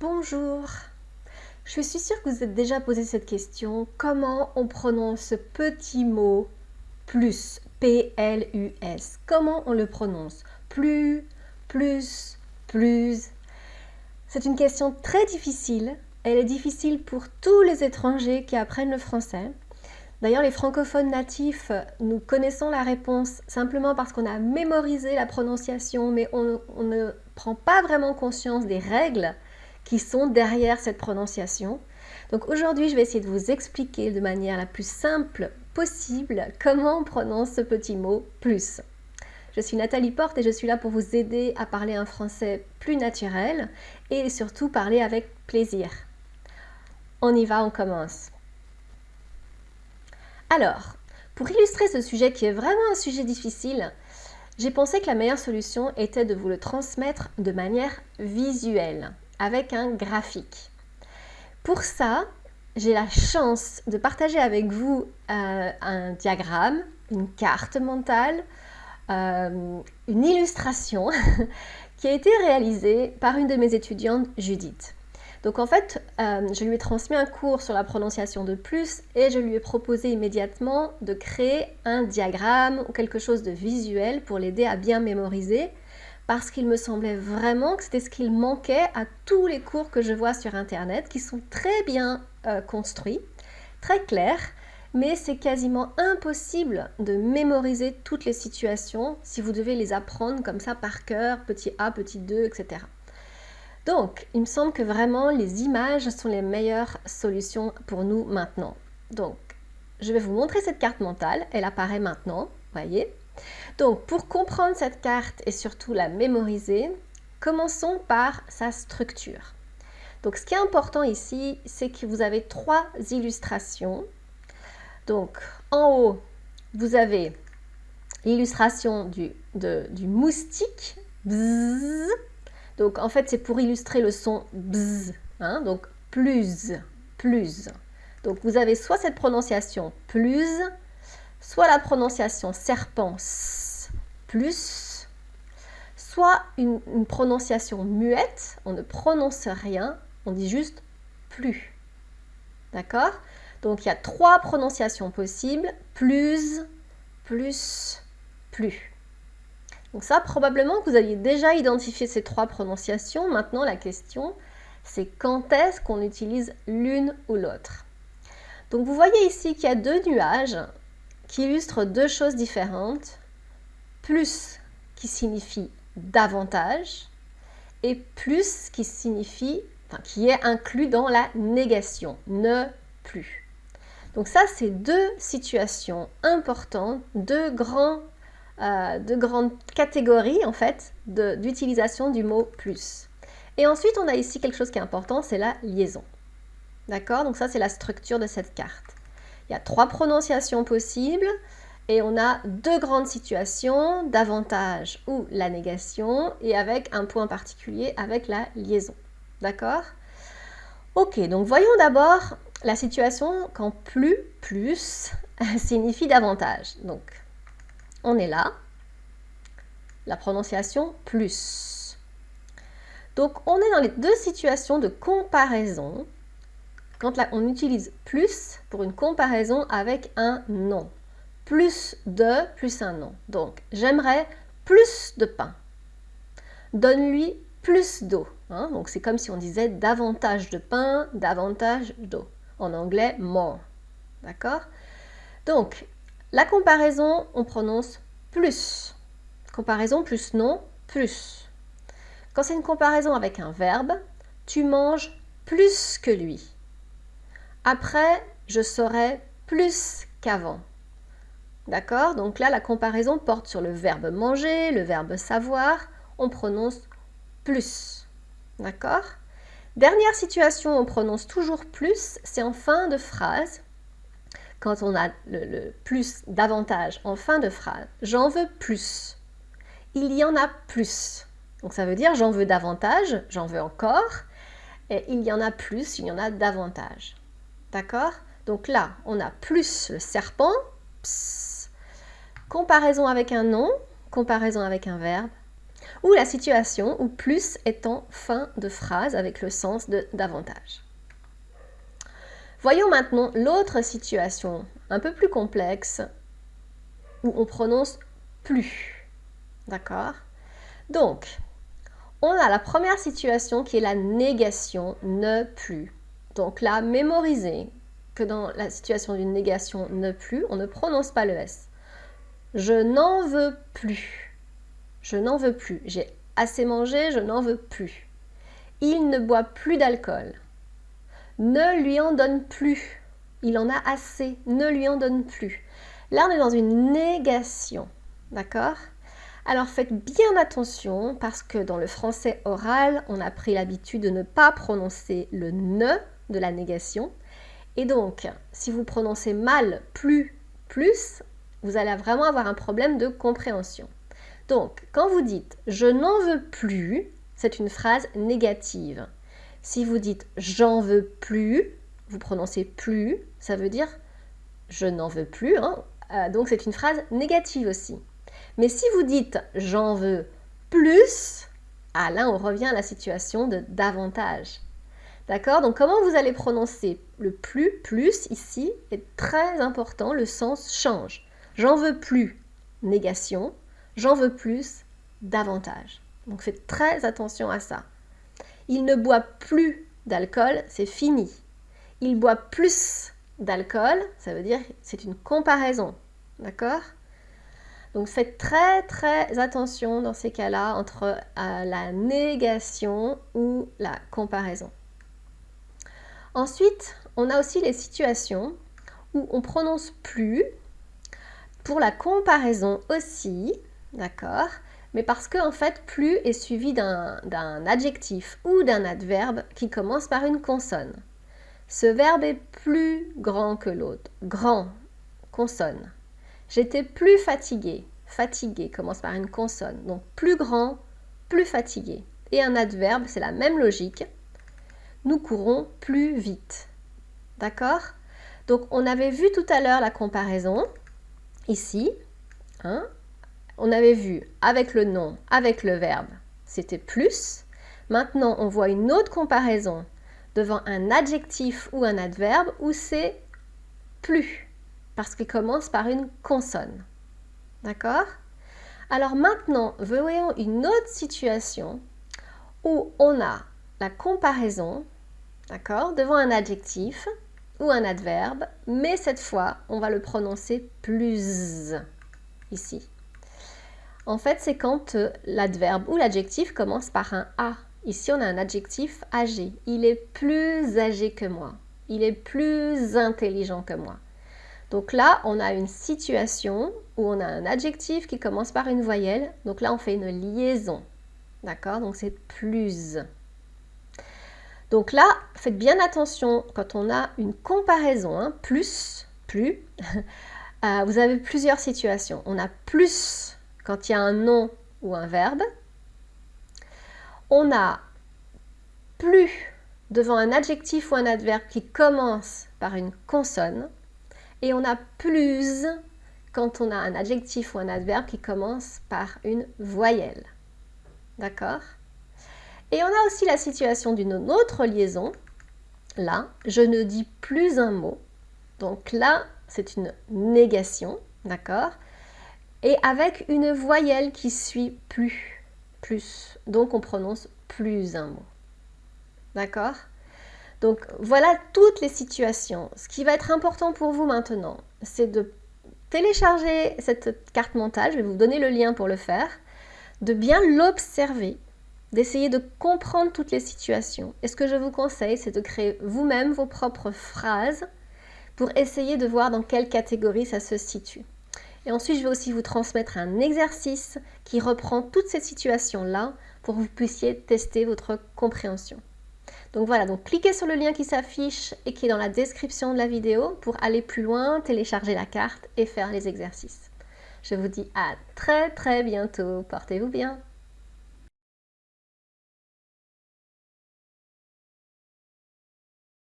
Bonjour Je suis sûre que vous êtes déjà posé cette question. Comment on prononce ce petit mot plus P-L-U-S Comment on le prononce? Plus, plus, plus? C'est une question très difficile. Elle est difficile pour tous les étrangers qui apprennent le français. D'ailleurs, les francophones natifs, nous connaissons la réponse simplement parce qu'on a mémorisé la prononciation, mais on, on ne prend pas vraiment conscience des règles qui sont derrière cette prononciation. Donc aujourd'hui, je vais essayer de vous expliquer de manière la plus simple possible comment on prononce ce petit mot « plus ». Je suis Nathalie Porte et je suis là pour vous aider à parler un français plus naturel et surtout parler avec plaisir. On y va, on commence. Alors, pour illustrer ce sujet qui est vraiment un sujet difficile, j'ai pensé que la meilleure solution était de vous le transmettre de manière visuelle avec un graphique. Pour ça, j'ai la chance de partager avec vous euh, un diagramme, une carte mentale, euh, une illustration qui a été réalisée par une de mes étudiantes, Judith. Donc en fait, euh, je lui ai transmis un cours sur la prononciation de plus et je lui ai proposé immédiatement de créer un diagramme ou quelque chose de visuel pour l'aider à bien mémoriser parce qu'il me semblait vraiment que c'était ce qu'il manquait à tous les cours que je vois sur Internet, qui sont très bien euh, construits, très clairs, mais c'est quasiment impossible de mémoriser toutes les situations si vous devez les apprendre comme ça par cœur, petit a, petit 2, etc. Donc, il me semble que vraiment les images sont les meilleures solutions pour nous maintenant. Donc, je vais vous montrer cette carte mentale, elle apparaît maintenant, voyez donc, pour comprendre cette carte et surtout la mémoriser, commençons par sa structure. Donc, ce qui est important ici, c'est que vous avez trois illustrations. Donc, en haut, vous avez l'illustration du, moustique. Donc, en fait, c'est pour illustrer le son bzz. Hein, donc, plus, plus. Donc, vous avez soit cette prononciation plus, soit la prononciation serpent plus, soit une, prononciation muette, on ne prononce rien, on dit juste plus. D'accord? Donc il y a trois prononciations possibles, plus, plus, plus. Donc ça, probablement que vous aviez déjà identifié ces trois prononciations. Maintenant, la question, c'est quand est-ce qu'on utilise l'une ou l'autre? Donc vous voyez ici qu'il y a deux nuages qui illustre deux choses différentes. Plus qui signifie davantage et plus qui signifie, enfin, qui est inclus dans la négation, ne plus. Donc ça, c'est deux situations importantes, deux, grands, euh, deux grandes catégories en fait d'utilisation du mot plus. Et ensuite, on a ici quelque chose qui est important, c'est la liaison. D'accord? Donc ça, c'est la structure de cette carte. Il y a trois prononciations possibles et on a deux grandes situations, davantage ou la négation, et avec un point particulier avec la liaison. D'accord? Ok, donc voyons d'abord la situation quand plus, plus signifie davantage. Donc, on est là, la prononciation plus. Donc, on est dans les deux situations de comparaison quand on utilise plus pour une comparaison avec un nom. Plus de plus un nom. Donc, j'aimerais plus de pain. Donne-lui plus d'eau. Hein. Donc, c'est comme si on disait davantage de pain, davantage d'eau. En anglais, more. D'accord? Donc, la comparaison, on prononce plus. Comparaison plus nom, plus. Quand c'est une comparaison avec un verbe, tu manges plus que lui. Après, je serai plus qu'avant. D'accord? Donc là, la comparaison porte sur le verbe manger, le verbe savoir. On prononce plus. D'accord? Dernière situation, on prononce toujours plus, c'est en fin de phrase. Quand on a le, le plus davantage en fin de phrase, j'en veux plus. Il y en a plus. Donc ça veut dire j'en veux davantage, j'en veux encore. Et il y en a plus, il y en a davantage. D'accord? Donc là, on a plus le serpent, comparaison avec un nom, comparaison avec un verbe. ou la situation où plus est en fin de phrase avec le sens de davantage. Voyons maintenant l'autre situation un peu plus complexe où on prononce plus. D'accord? Donc, on a la première situation qui est la négation ne plus. Donc là, mémorisez que dans la situation d'une négation ne plus, on ne prononce pas le S. Je n'en veux plus. Je n'en veux plus. J'ai assez mangé, je n'en veux plus. Il ne boit plus d'alcool. Ne lui en donne plus. Il en a assez. Ne lui en donne plus. Là, on est dans une négation. D'accord? Alors faites bien attention parce que dans le français oral, on a pris l'habitude de ne pas prononcer le ne de la négation. Et donc, si vous prononcez mal plus, plus, vous allez vraiment avoir un problème de compréhension. Donc, quand vous dites je n'en veux plus, c'est une phrase négative. Si vous dites j'en veux plus, vous prononcez plus, ça veut dire je n'en veux plus. Hein. Euh, donc, c'est une phrase négative aussi. Mais si vous dites j'en veux plus, ah là, on revient à la situation de davantage. D'accord? Donc comment vous allez prononcer? Le plus, plus ici est très important, le sens change. J'en veux plus, négation. J'en veux plus, davantage. Donc faites très attention à ça. Il ne boit plus d'alcool, c'est fini. Il boit plus d'alcool, ça veut dire c'est une comparaison. D'accord? Donc faites très très attention dans ces cas-là entre euh, la négation ou la comparaison. Ensuite, on a aussi les situations où on prononce plus pour la comparaison aussi, d'accord? Mais parce que en fait plus est suivi d'un adjectif ou d'un adverbe qui commence par une consonne. Ce verbe est plus grand que l'autre. Grand, consonne. J'étais plus fatigué. Fatigué commence par une consonne. Donc plus grand, plus fatigué. Et un adverbe, c'est la même logique nous courons plus vite. D'accord? Donc on avait vu tout à l'heure la comparaison, ici. Hein on avait vu avec le nom, avec le verbe, c'était plus. Maintenant, on voit une autre comparaison devant un adjectif ou un adverbe où c'est plus, parce qu'il commence par une consonne. D'accord? Alors maintenant, voyons une autre situation où on a la comparaison, d'accord, devant un adjectif ou un adverbe, mais cette fois, on va le prononcer plus ici. En fait, c'est quand euh, l'adverbe ou l'adjectif commence par un A. Ici, on a un adjectif âgé. Il est plus âgé que moi. Il est plus intelligent que moi. Donc là, on a une situation où on a un adjectif qui commence par une voyelle. Donc là, on fait une liaison. D'accord? Donc c'est plus. Donc là, faites bien attention quand on a une comparaison, hein, plus, plus, euh, vous avez plusieurs situations. On a plus quand il y a un nom ou un verbe. On a plus devant un adjectif ou un adverbe qui commence par une consonne. Et on a plus quand on a un adjectif ou un adverbe qui commence par une voyelle. D'accord? Et on a aussi la situation d'une autre liaison. Là, je ne dis plus un mot. Donc là, c'est une négation, d'accord? Et avec une voyelle qui suit plus, plus. Donc on prononce plus un mot. D'accord? Donc voilà toutes les situations. Ce qui va être important pour vous maintenant, c'est de télécharger cette carte mentale. Je vais vous donner le lien pour le faire. De bien l'observer d'essayer de comprendre toutes les situations. Et ce que je vous conseille, c'est de créer vous-même vos propres phrases pour essayer de voir dans quelle catégorie ça se situe. Et ensuite, je vais aussi vous transmettre un exercice qui reprend toutes ces situations-là pour que vous puissiez tester votre compréhension. Donc voilà, donc cliquez sur le lien qui s'affiche et qui est dans la description de la vidéo pour aller plus loin, télécharger la carte et faire les exercices. Je vous dis à très très bientôt. Portez-vous bien.